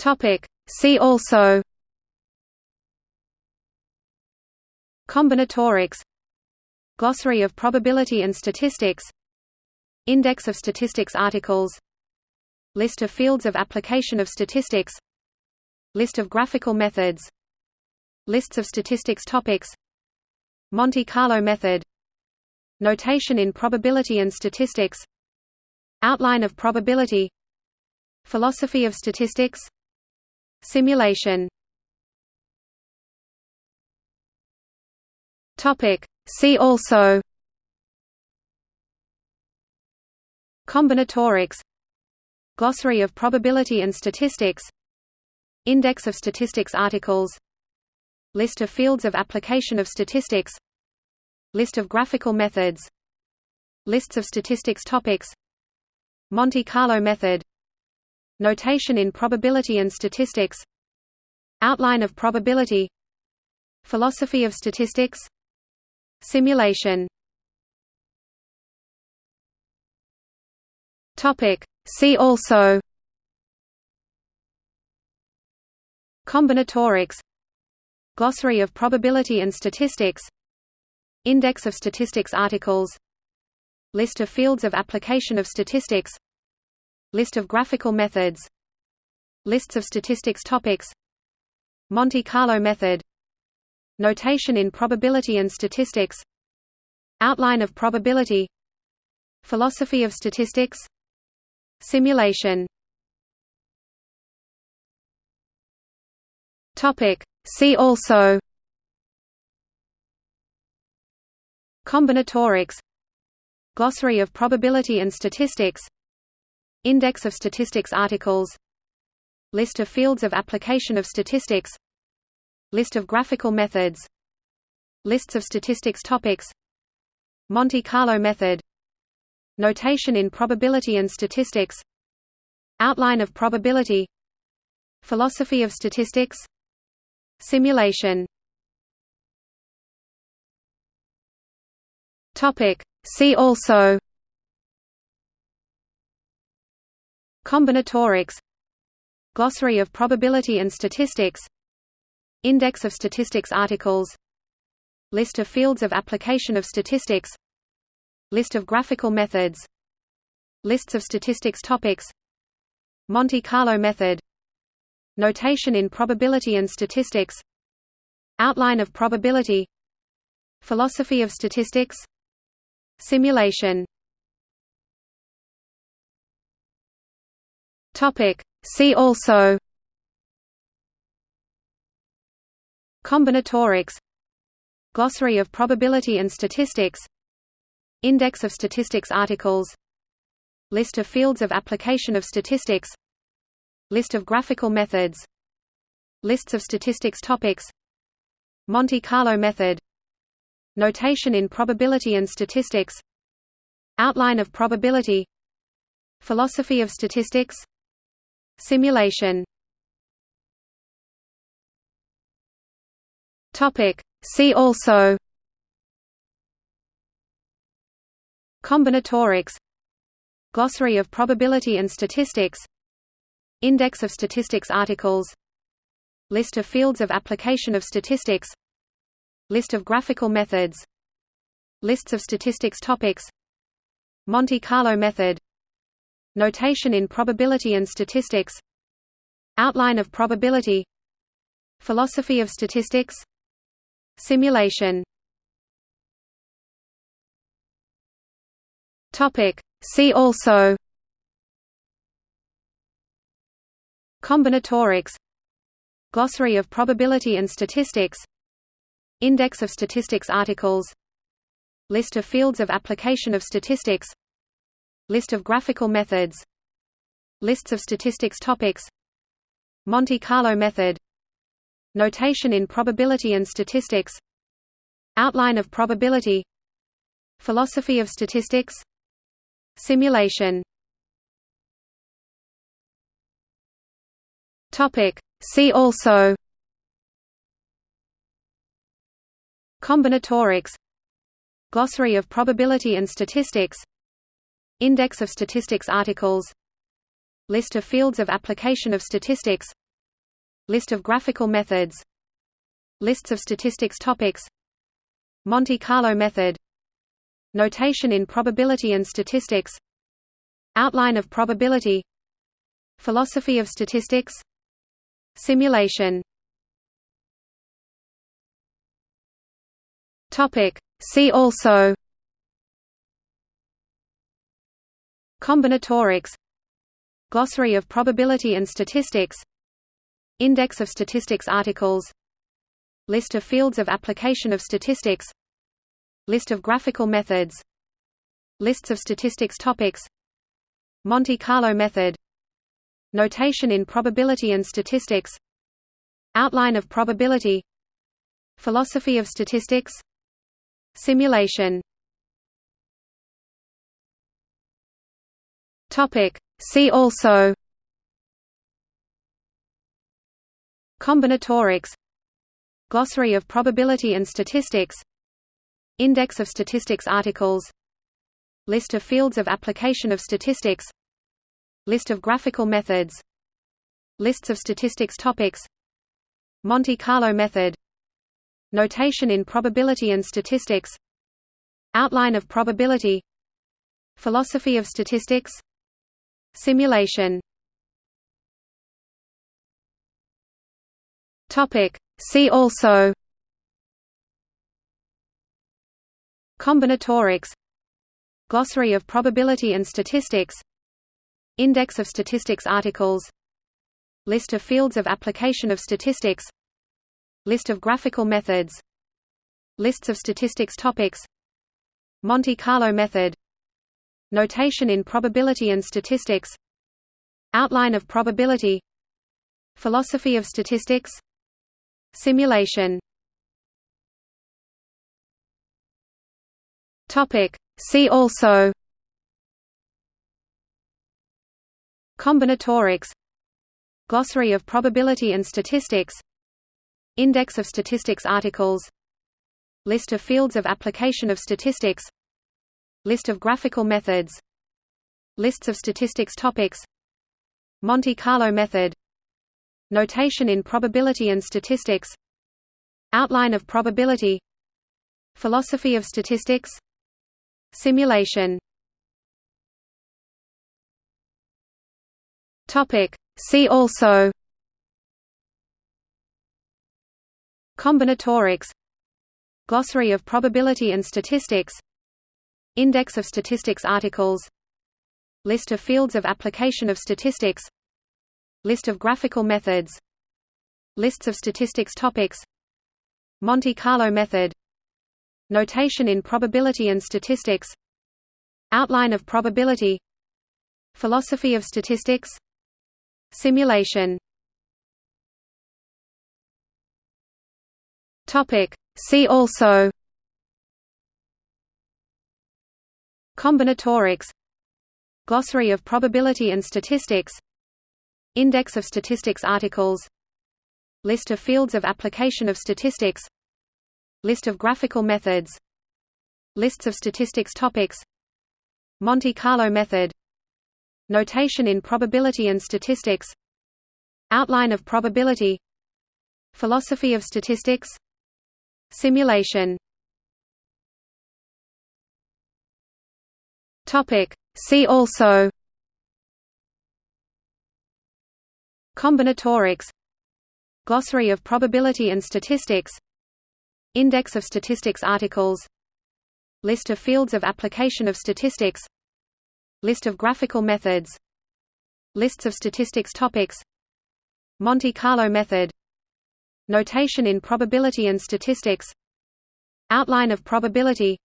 Topic. See also. Combinatorics. Glossary of probability and statistics. Index of statistics articles. List of fields of application of statistics. List of graphical methods. Lists of statistics topics. Monte Carlo method. Notation in probability and statistics. Outline of probability. Philosophy of statistics Simulation. See also. Combinatorics. Glossary of probability and statistics. Index of statistics articles. List of fields of application of statistics. List of graphical methods. Lists of statistics topics. Monte Carlo method Notation in probability and statistics Outline of probability Philosophy of statistics Simulation. See also. Combinatorics. Glossary of probability and statistics. Index of statistics articles. List of fields of application of statistics List of graphical methods. Lists of statistics topics. Monte Carlo method. Notation in probability and statistics. Outline of probability. Philosophy of statistics. Simulation. See also. Combinatorics. Glossary of probability and statistics Index of statistics articles. List of fields of application of statistics. List of graphical methods. Lists of statistics topics. Monte Carlo method. Notation in probability and statistics. Outline of probability. Philosophy of statistics. Simulation. See also Combinatorics Glossary of probability and statistics Index of statistics articles List of fields of application of statistics List of graphical methods Lists of statistics topics Monte Carlo method Notation in probability and statistics Outline of probability Philosophy of statistics Simulation Topic. See also. Combinatorics. Glossary of probability and statistics. Index of statistics articles. List of fields of application of statistics. List of graphical methods. Lists of statistics topics. Monte Carlo method. Notation in probability and statistics. Outline of probability. Philosophy of statistics Simulation. Topic. See also. Combinatorics. Glossary of probability and statistics. Index of statistics articles. List of fields of application of statistics. List of graphical methods. Lists of statistics topics. Monte Carlo method Notation in probability and statistics Outline of probability Philosophy of statistics Simulation. See also. Combinatorics. Glossary of probability and statistics. Index of statistics articles. List of fields of application of statistics List of graphical methods Lists of statistics topics Monte Carlo method Notation in probability and statistics Outline of probability Philosophy of statistics Simulation. Topic. See also. Combinatorics. Glossary of probability and statistics Index of statistics articles. List of fields of application of statistics. List of graphical methods. Lists of statistics topics. Monte Carlo method. Notation in probability and statistics. Outline of probability. Philosophy of statistics. Simulation. See also Combinatorics Glossary of probability and statistics Index of statistics articles List of fields of application of statistics List of graphical methods Lists of statistics topics Monte Carlo method Notation in probability and statistics Outline of probability Philosophy of statistics Simulation Topic. See also. Combinatorics. Glossary of probability and statistics. Index of statistics articles. List of fields of application of statistics. List of graphical methods. Lists of statistics topics. Monte Carlo method. Notation in probability and statistics. Outline of probability. Philosophy of statistics Simulation. See also. Combinatorics. Glossary of probability and statistics. Index of statistics articles. List of fields of application of statistics. List of graphical methods. Lists of statistics topics. Monte Carlo method Notation in probability and statistics Outline of probability Philosophy of statistics Simulation. Topic. See also. Combinatorics. Glossary of probability and statistics. Index of statistics articles. List of fields of application of statistics List of graphical methods. Lists of statistics topics. Monte Carlo method. Notation in probability and statistics. Outline of probability. Philosophy of statistics. Simulation. See also. Combinatorics. Glossary of probability and statistics Index of statistics articles. List of fields of application of statistics. List of graphical methods. Lists of statistics topics. Monte Carlo method. Notation in probability and statistics. Outline of probability. Philosophy of statistics. Simulation. See also Combinatorics Glossary of probability and statistics Index of statistics articles List of fields of application of statistics List of graphical methods Lists of statistics topics Monte Carlo method Notation in probability and statistics Outline of probability Philosophy of statistics Simulation Topic. See also. Combinatorics. Glossary of probability and statistics. Index of statistics articles. List of fields of application of statistics. List of graphical methods. Lists of statistics topics. Monte Carlo method. Notation in probability and statistics. Outline of probability.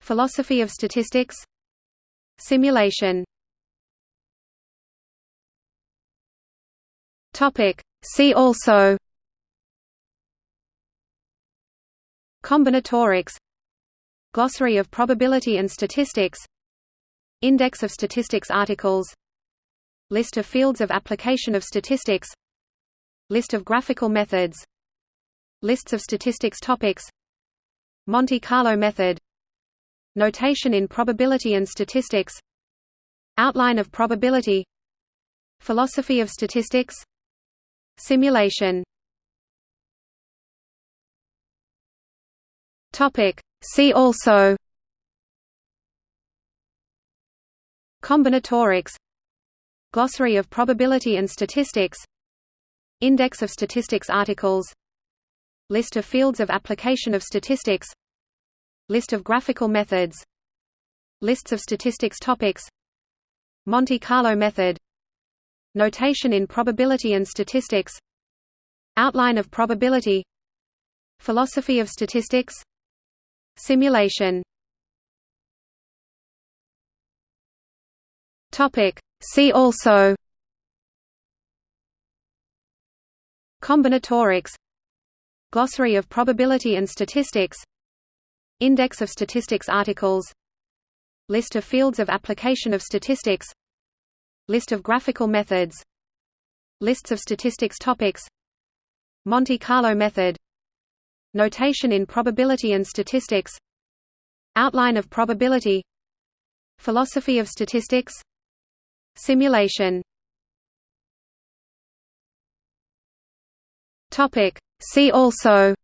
Philosophy of statistics Simulation. Topic. See also. Combinatorics. Glossary of probability and statistics. Index of statistics articles. List of fields of application of statistics. List of graphical methods. Lists of statistics topics. Monte Carlo method Notation in probability and statistics Outline of probability Philosophy of statistics Simulation. See also. Combinatorics. Glossary of probability and statistics. Index of statistics articles. List of fields of application of statistics List of graphical methods. Lists of statistics topics. Monte Carlo method. Notation in probability and statistics. Outline of probability. Philosophy of statistics. Simulation. See also. Combinatorics. Glossary of probability and statistics Index of statistics articles. List of fields of application of statistics. List of graphical methods. Lists of statistics topics. Monte Carlo method. Notation in probability and statistics. Outline of probability. Philosophy of statistics. Simulation. See also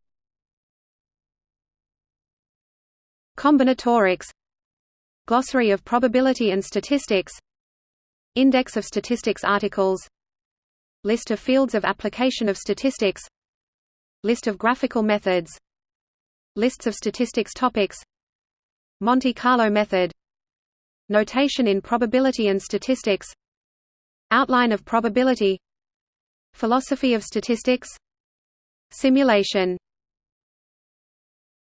Combinatorics Glossary of probability and statistics Index of statistics articles List of fields of application of statistics List of graphical methods Lists of statistics topics Monte Carlo method Notation in probability and statistics Outline of probability Philosophy of statistics Simulation